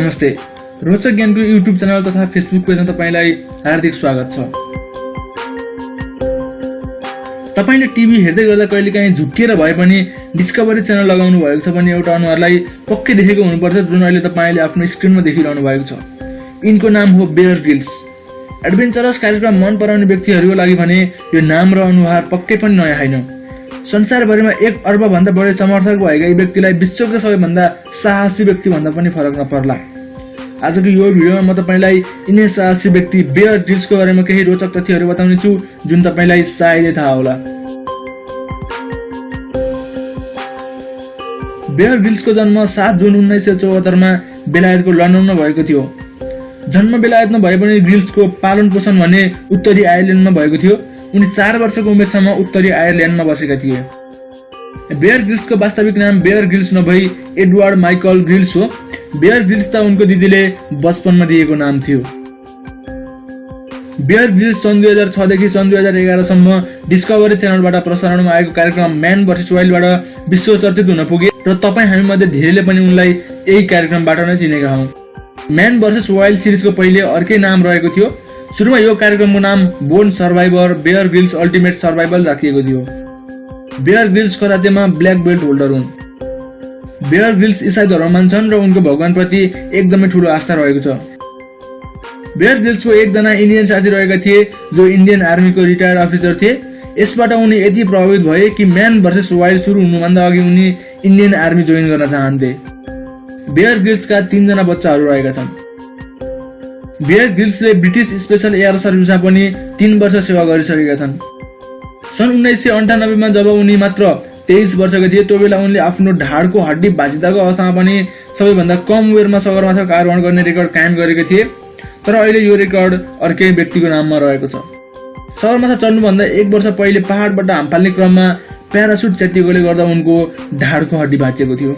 नमस्ते। रोचक ज्ञानको युट्युब च्यानल तथा फेसबुक पेजमा तपाईँलाई हार्दिक स्वागत छ। तपाईँले टिभी हेर्दै गर्दा कहिलेकाहीँ झुक्किएर भए पनि डिस्कभरी च्यानल लगाउनु भएको छ भने एउटा अनुहारलाई पक्कै देखेको हुनुपर्छ जुन अहिले तपाईँले आफ्नो स्क्रिनमा देखिरहनु भएको छ। यिनको नाम हो बेयर गिल्स एडभेन्चरस कार्यक्रम मन पराउने व्यक्तिहरूको लागि भने यो नाम र अनुहार पक्कै पनि नयाँ होइन। संसारभरिमा एक अर्बभन्दा बढी समर्थक भएका यी व्यक्तिलाई विश्वका सबैभन्दा साहसी व्यक्ति भन्दा पनि फरक नपर्ला। आजको यो भिडियोमा म तपाईँलाई यिनै साहसी व्यक्ति बेयर ड्रिल्सको बारेमा केही रोचक तथ्यहरू बताउने छु जुन तपाईँलाई सायदै थाहा होला। बेयर गिल्सको जन्म सात जुन उन्नाइस सय चौहत्तरमा बेलायतको लन्डनमा भएको थियो। जन्म बेलायतमा भए पनि गिल्सको पालन पोषण भने उत्तरी आयरल्यान्डमा भएको थियो। उनी चार वर्षको उमेरसम्म उत्तरी आयरल्यान्डमा बसेका थिए। बेयर गिल्सको वास्तविक नाम बेयर गिल्स नभई एडवर्ड माइकल गिल्स हो। बेयर त उनको दिदीले बचपनमा दिएको नाम थियो। बेयर गिल्स सन् दुई हजार छदेखि सन् दुई हजार एघारसम्म डिस्कभरी च्यानलबाट प्रसारणमा आएको कार्यक्रम म्यान भर्सेस वाइल्डबाट विश्व चर्चित हुन पुगे र तपाईँ हामी मध्ये धेरैले पनि उनलाई यही कार्यक्रमबाट नै चिनेका हौँ। म्यान भर्सेस वाइल्ड सिरिजको पहिले अर्कै नाम रहेको थियो। सुरुमा यो कार्यक्रमको नाम Born Survivor Bear Grylls Ultimate Survival राखिएको थियो। बेयर गिल्स करातेमा ब्ल्याक बेल्ट होल्डर हुन्। बेयर गिल्स इसाई धर्म मान्छन् र उनको भगवानप्रति एकदमै ठुलो आस्था रहेको छ। बेयर गिल्सको एकजना इन्डियन साथी रहेका थिए जो इन्डियन आर्मीको रिटायर्ड अफिसर थिए। यसबाट उनी यति प्रभावित भए कि म्यान भर्सेस वाइल्ड सुरु हुनुभन्दा अघि उनी इन्डियन आर्मी जोइन गर्न चाहन्थे। बेयर गिल्सका तीनजना बच्चाहरू रहेका छन्। बेयर गिल्सले ब्रिटिस स्पेसल एयर सर्भिसमा पनि तीन वर्ष सेवा गरिसकेका छन्। सन् उन्नाइस सय अन्ठानब्बेमा जब उनी मात्र तेइस वर्षका थिए त्यो बेला उनले आफ्नो ढाडको हड्डी भाँचिदाको अवस्थामा पनि सबैभन्दा कम उमेरमा सगरमाथाको आरोहण गर्ने रेकर्ड कायम गरेका थिए। तर अहिले यो रेकर्ड अर्कै व्यक्तिको नाममा रहेको छ। सगरमाथा चढ्नुभन्दा एक वर्ष पहिले पहाडबाट हामफाल्ने क्रममा प्यारासुट च्यातिएकोले गर्दा उनको ढाडको हड्डी भाँचिएको थियो।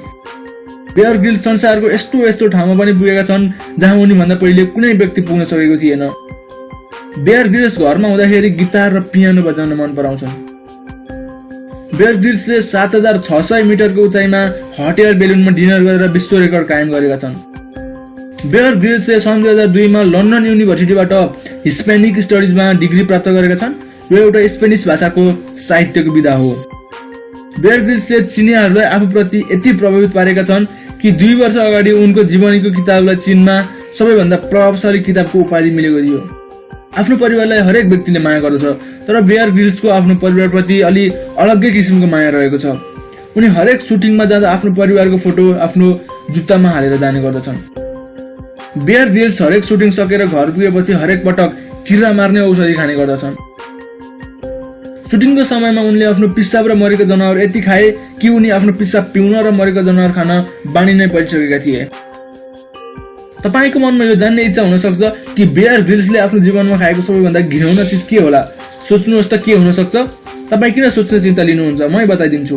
बेयर गिल संसारको यस्तो यस्तो ठाउँमा पनि पुगेका छन् जहाँ उनीभन्दा पहिले कुनै व्यक्ति पुग्न सकेको थिएन। बेयर ग्रिल्स घरमा हुँदाखेरि गिटार र पियानो बजाउन मन पराउँछन्। बेयर ग्रिल्सले सात हजार छ सय मिटरको उचाइमा हट एयर बेलुनमा डिनर गरेर विश्व रेकर्ड कायम गरेका छन्। बेयर ग्रिल्सले सन् दुई हजार दुईमा लन्डन युनिभर्सिटीबाट हिस्पेनिक स्टडिजमा डिग्री प्राप्त गरेका छन्। यो एउटा स्पेनिस भाषाको साहित्यको विधा हो। बेयर ग्रिल्सले चिनियाहरूलाई आफूप्रति यति प्रभावित पारेका छन् कि दुई वर्ष अगाडि उनको जीवनीको किताबलाई चिनमा सबैभन्दा प्रभावशाली किताबको उपाधि मिलेको थियो। आफ्नो परिवारलाई हरेक व्यक्तिले माया गर्दछ तर बेयर ग्रिल्सको आफ्नो परिवारप्रति अलि अलग्गै किसिमको माया रहेको छ। उनी हरेक सुटिङमा जाँदा आफ्नो परिवारको फोटो आफ्नो जुत्तामा हालेर जाने गर्दछन्। बेयर ग्रिल्स हरेक सुटिङ सकेर घर पुगेपछि हरेक पटक किरा मार्ने औषधि खाने गर्दछन्। सुटिङको समयमा उनले आफ्नो पिसाब र मरेको जनावर यति खाए कि उनी आफ्नो पिसाब पिउन र मरेको जनावर खान बानी नै परिसकेका थिए। तपाईँको मनमा यो जान्ने इच्छा हुन सक्छ कि बेयर ग्रिल्सले आफ्नो जीवनमा खाएको सबैभन्दा घिनौना चिज के होला? सोच्नुहोस् त के हुन सक्छ तपाईँ किन सोच्ने चिन्ता लिनुहुन्छ? मै बताइदिन्छु।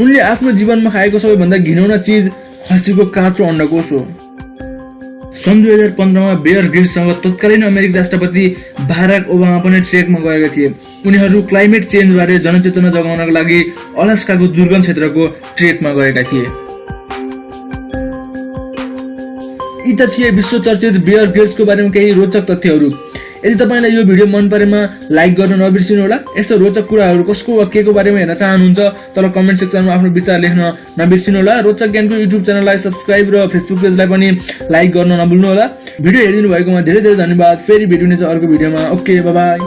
उनले आफ्नो जीवनमा खाएको सबैभन्दा घिनौना चिज खसीको काँचो अन्डकोष हो। सन् दुई हजार पन्ध्रमा बेयर ग्रिल्ससँग तत्कालीन अमेरिकी राष्ट्रपति बाराक ओबामा पनि ट्रेकमा गएका थिए। उनीहरू क्लाइमेट चेन्जबारे जनचेतना जगाउनको लागि अलास्काको दुर्गम क्षेत्रको ट्रेकमा गएका थिए। यी त थिए विश्व चर्चित बेयर ग्रिल्सको बारेमा केही रोचक तथ्यहरू। यदि तपाईँलाई यो भिडियो मन परेमा लाइक गर्न नबिर्सिनु होला यस्तो रोचक कुराहरू कसको वा के को बारेमा हेर्न चाहनुहुन्छ तर कमेन्ट सेक्सनमा आफ्नो विचार लेख्न नबिर्सिनु होला। रोचक ज्ञानको युट्युब च्यानललाई सब्सक्राइब र फेसबुक पेजलाई पनि लाइक गर्न नभुल्नु होला। भिडियो हेरिदिनु भएकोमा धेरै धेरै धन्यवाद। फेरि भेटिनेछ अर्को भिडियोमा। Okay by